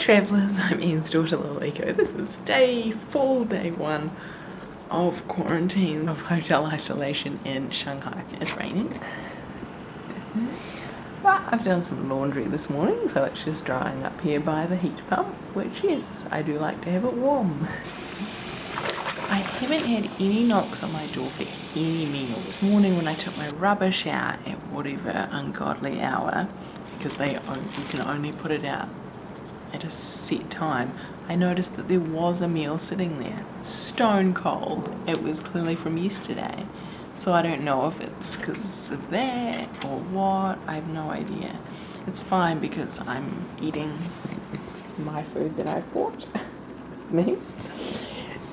travellers, I'm Ian's daughter Lalika. Oh, this is day, full day one of quarantine, of hotel isolation in Shanghai. It's raining. Mm-hmm. But I've done some laundry this morning, so it's just drying up here by the heat pump, which yes, I do like to have it warm. I haven't had any knocks on my door for any meal. This morning when I took my rubbish out at whatever ungodly hour, because they you can only put it out at a set time, I noticed that there was a meal sitting there. Stone cold. It was clearly from yesterday. So I don't know if it's because of that or what. I have no idea. It's fine because I'm eating my food that I've bought. me.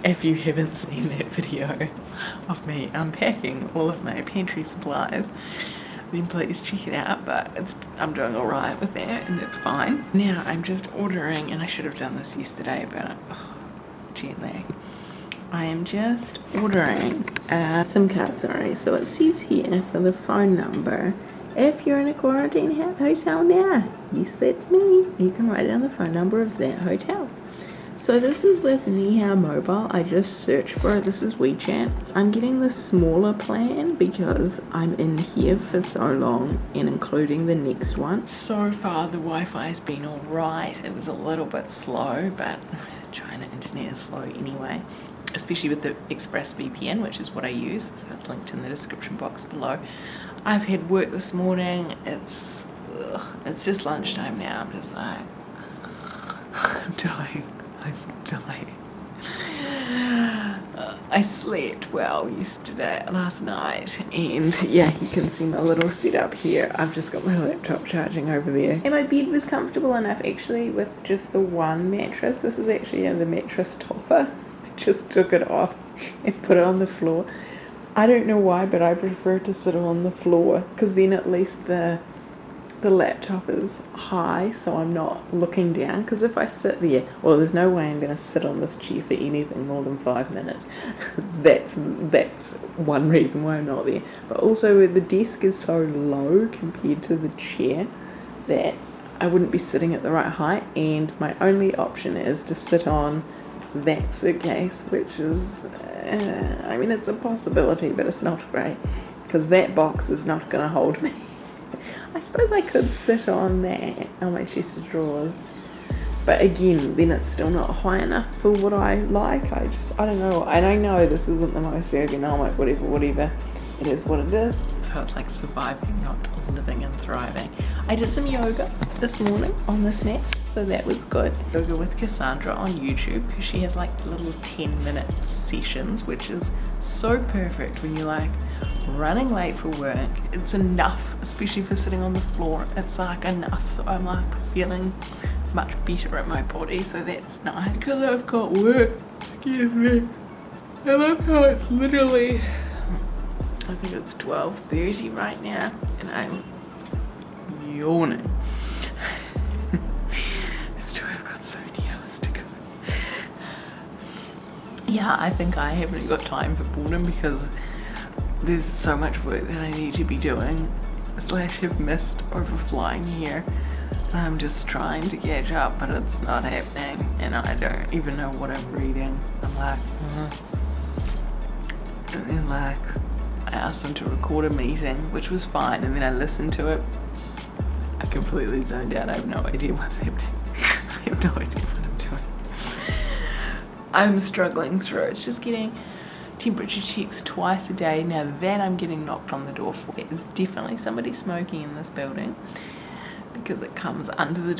If you haven't seen that video of me unpacking all of my pantry supplies, then please check it out but it's I'm doing alright with that and that's fine. Now I'm just ordering and I should have done this yesterday but oh, I am just ordering a SIM card sorry. So it says here for the phone number if you're in a quarantine hotel now yes that's me. You can write down the phone number of that hotel so this is with Nihao Mobile. I just searched for it. This is WeChat. I'm getting the smaller plan because I'm in here for so long and including the next one. So far the Wi-Fi has been alright. It was a little bit slow but China internet is slow anyway. Especially with the ExpressVPN which is what I use. So it's linked in the description box below. I've had work this morning. It's ugh, it's just lunchtime now. I'm just like I'm dying. I'm dying. Uh, I slept well yesterday, last night, and yeah, you can see my little setup here. I've just got my laptop charging over there. And my bed was comfortable enough actually with just the one mattress. This is actually the mattress topper. I just took it off and put it on the floor. I don't know why, but I prefer to sit on the floor because then at least the the laptop is high so I'm not looking down because if I sit there well there's no way I'm going to sit on this chair for anything more than five minutes. That's that's one reason why I'm not there. But also the desk is so low compared to the chair that I wouldn't be sitting at the right height and my only option is to sit on that suitcase which is uh, I mean it's a possibility but it's not great because that box is not going to hold me I suppose I could sit on that on my chest of drawers. But again then it's still not high enough for what I like. I just I don't know. And I know this isn't the most ergonomic whatever whatever. It is what it is feels like surviving not living and thriving. I did some yoga this morning on this mat so that was good. Yoga with Cassandra on YouTube because she has like little 10 minute sessions which is so perfect when you're like running late for work. It's enough especially for sitting on the floor. It's like enough so I'm like feeling much better in my body so that's nice. Because I've got work. Excuse me. I love how it's literally I think it's 12.30 right now and I'm yawning. Still have got so many hours to go. Yeah I think I haven't got time for boredom because there's so much work that I need to be doing. Slash have missed over flying here. I'm just trying to catch up but it's not happening and I don't even know what I'm reading. I'm like uh and like asked them to record a meeting which was fine and then I listened to it. I completely zoned out. I have no idea what's happening. I have no idea what I'm doing. I'm struggling through it's just getting temperature checks twice a day. Now that I'm getting knocked on the door for, there's definitely somebody smoking in this building because it comes under the door.